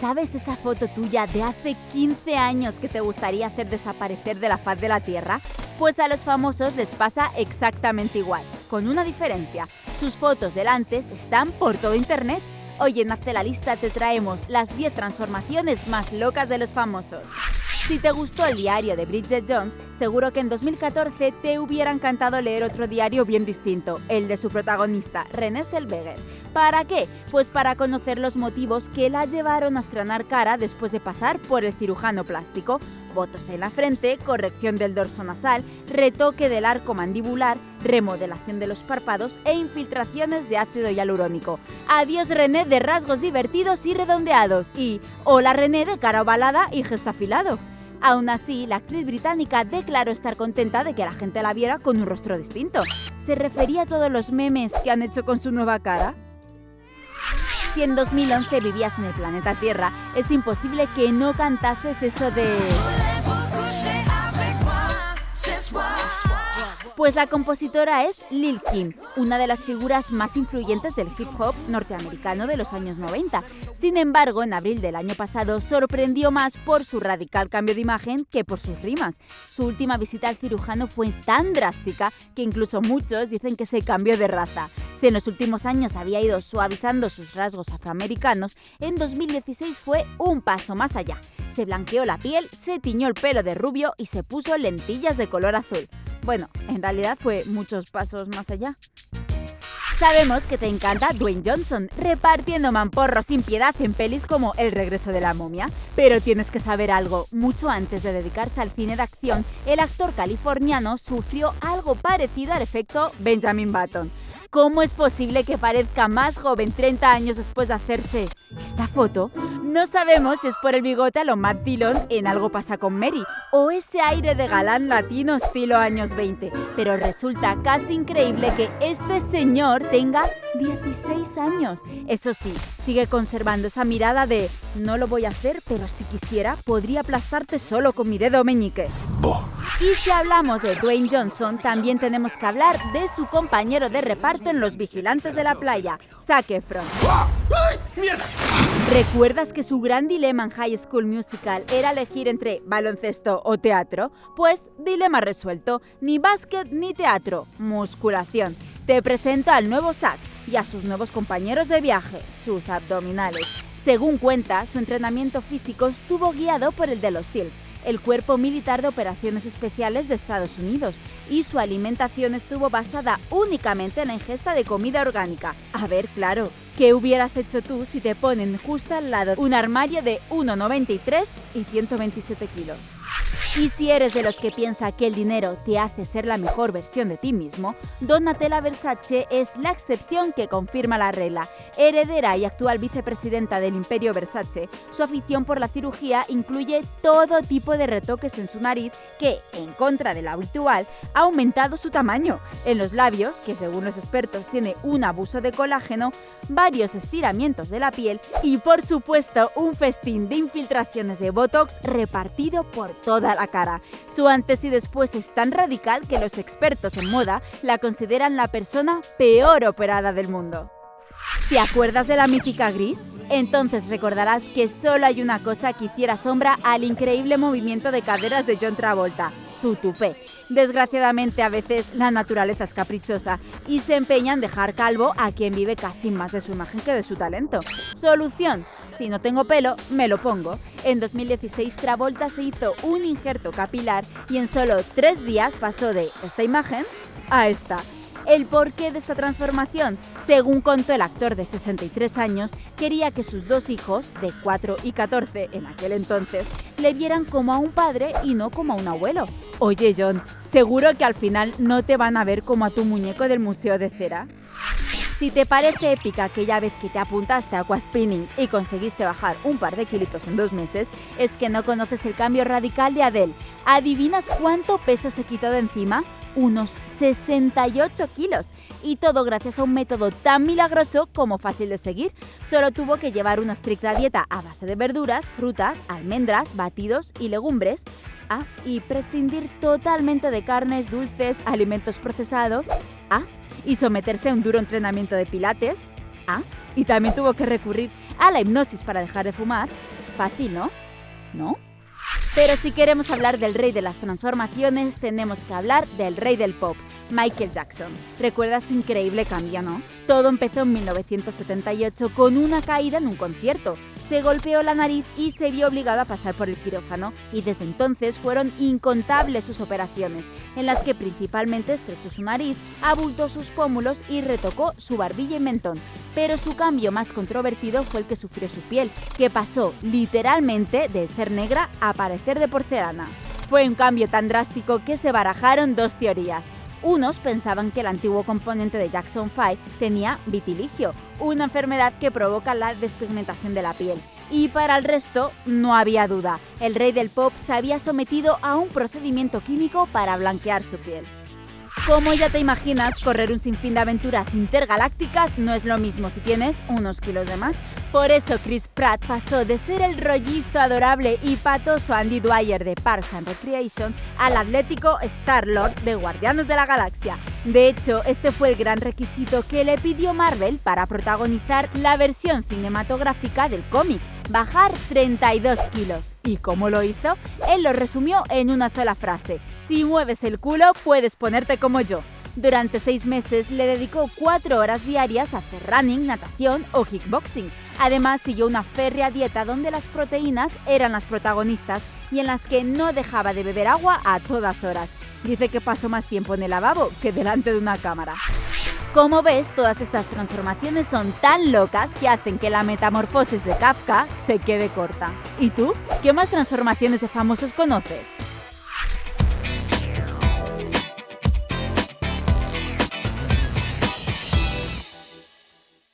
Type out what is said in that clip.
¿Sabes esa foto tuya de hace 15 años que te gustaría hacer desaparecer de la faz de la Tierra? Pues a los famosos les pasa exactamente igual, con una diferencia. Sus fotos del antes están por todo Internet. Hoy en Hazte la Lista te traemos las 10 transformaciones más locas de los famosos. Si te gustó el diario de Bridget Jones, seguro que en 2014 te hubiera encantado leer otro diario bien distinto, el de su protagonista, René Zellweger. ¿Para qué? Pues para conocer los motivos que la llevaron a estrenar cara después de pasar por el cirujano plástico. Botos en la frente, corrección del dorso nasal, retoque del arco mandibular, remodelación de los párpados e infiltraciones de ácido hialurónico. Adiós René de rasgos divertidos y redondeados y hola René de cara ovalada y gesto afilado. Aún así, la actriz británica declaró estar contenta de que la gente la viera con un rostro distinto. ¿Se refería a todos los memes que han hecho con su nueva cara? Si en 2011 vivías en el planeta Tierra, es imposible que no cantases eso de... Pues la compositora es Lil Kim, una de las figuras más influyentes del hip hop norteamericano de los años 90. Sin embargo, en abril del año pasado sorprendió más por su radical cambio de imagen que por sus rimas. Su última visita al cirujano fue tan drástica que incluso muchos dicen que se cambió de raza. Si en los últimos años había ido suavizando sus rasgos afroamericanos, en 2016 fue un paso más allá. Se blanqueó la piel, se tiñó el pelo de rubio y se puso lentillas de color azul. Bueno, en realidad fue muchos pasos más allá. Sabemos que te encanta Dwayne Johnson, repartiendo mamporros sin piedad en pelis como El regreso de la momia. Pero tienes que saber algo, mucho antes de dedicarse al cine de acción, el actor californiano sufrió algo parecido al efecto Benjamin Button. ¿Cómo es posible que parezca más joven 30 años después de hacerse esta foto? No sabemos si es por el bigote a lo Matt Dillon en Algo pasa con Mary o ese aire de galán latino estilo años 20, pero resulta casi increíble que este señor tenga 16 años. Eso sí, sigue conservando esa mirada de no lo voy a hacer, pero si quisiera podría aplastarte solo con mi dedo meñique. Y si hablamos de Dwayne Johnson, también tenemos que hablar de su compañero de reparto en Los Vigilantes de la Playa, Zac Efron. ¿Recuerdas que su gran dilema en High School Musical era elegir entre baloncesto o teatro? Pues dilema resuelto, ni básquet ni teatro, musculación. Te presento al nuevo Zac y a sus nuevos compañeros de viaje, sus abdominales. Según cuenta, su entrenamiento físico estuvo guiado por el de los SEALs, el Cuerpo Militar de Operaciones Especiales de Estados Unidos, y su alimentación estuvo basada únicamente en la ingesta de comida orgánica. A ver, claro, ¿qué hubieras hecho tú si te ponen justo al lado un armario de 1,93 y 127 kilos? Y si eres de los que piensa que el dinero te hace ser la mejor versión de ti mismo, Donatella Versace es la excepción que confirma la regla. Heredera y actual vicepresidenta del imperio Versace, su afición por la cirugía incluye todo tipo de retoques en su nariz que, en contra de lo habitual, ha aumentado su tamaño. En los labios, que según los expertos tiene un abuso de colágeno, varios estiramientos de la piel y, por supuesto, un festín de infiltraciones de Botox repartido por toda la cara. Su antes y después es tan radical que los expertos en moda la consideran la persona peor operada del mundo. ¿Te acuerdas de la mítica Gris? Entonces recordarás que solo hay una cosa que hiciera sombra al increíble movimiento de caderas de John Travolta, su tupé. Desgraciadamente a veces la naturaleza es caprichosa y se empeña en dejar calvo a quien vive casi más de su imagen que de su talento. Solución, si no tengo pelo, me lo pongo. En 2016 Travolta se hizo un injerto capilar y en solo tres días pasó de esta imagen a esta. El porqué de esta transformación, según contó el actor de 63 años, quería que sus dos hijos, de 4 y 14 en aquel entonces, le vieran como a un padre y no como a un abuelo. Oye John, ¿seguro que al final no te van a ver como a tu muñeco del Museo de Cera? Si te parece épica aquella vez que te apuntaste a aquaspinning y conseguiste bajar un par de kilitos en dos meses, es que no conoces el cambio radical de Adele. ¿Adivinas cuánto peso se quitó de encima? Unos 68 kilos. Y todo gracias a un método tan milagroso como fácil de seguir. Solo tuvo que llevar una estricta dieta a base de verduras, frutas, almendras, batidos y legumbres. Ah, y prescindir totalmente de carnes, dulces, alimentos procesados. Ah, y someterse a un duro entrenamiento de pilates. Ah, y también tuvo que recurrir a la hipnosis para dejar de fumar. Fácil, ¿no? ¿No? Pero si queremos hablar del rey de las transformaciones, tenemos que hablar del rey del pop, Michael Jackson. ¿Recuerdas su increíble cambio, no? Todo empezó en 1978 con una caída en un concierto. Se golpeó la nariz y se vio obligado a pasar por el quirófano, y desde entonces fueron incontables sus operaciones, en las que principalmente estrechó su nariz, abultó sus pómulos y retocó su barbilla y mentón. Pero su cambio más controvertido fue el que sufrió su piel, que pasó literalmente de ser negra a parecer de porcelana. Fue un cambio tan drástico que se barajaron dos teorías. Unos pensaban que el antiguo componente de Jackson 5 tenía vitiligio, una enfermedad que provoca la despigmentación de la piel. Y para el resto, no había duda, el rey del pop se había sometido a un procedimiento químico para blanquear su piel. Como ya te imaginas, correr un sinfín de aventuras intergalácticas no es lo mismo si tienes unos kilos de más. Por eso Chris Pratt pasó de ser el rollizo adorable y patoso Andy Dwyer de Parks and Recreation al atlético Star-Lord de Guardianes de la Galaxia. De hecho, este fue el gran requisito que le pidió Marvel para protagonizar la versión cinematográfica del cómic bajar 32 kilos. ¿Y cómo lo hizo? Él lo resumió en una sola frase. Si mueves el culo, puedes ponerte como yo. Durante seis meses le dedicó cuatro horas diarias a hacer running, natación o kickboxing. Además, siguió una férrea dieta donde las proteínas eran las protagonistas y en las que no dejaba de beber agua a todas horas. Dice que pasó más tiempo en el lavabo que delante de una cámara. Como ves, todas estas transformaciones son tan locas que hacen que la metamorfosis de Kafka se quede corta. ¿Y tú? ¿Qué más transformaciones de famosos conoces?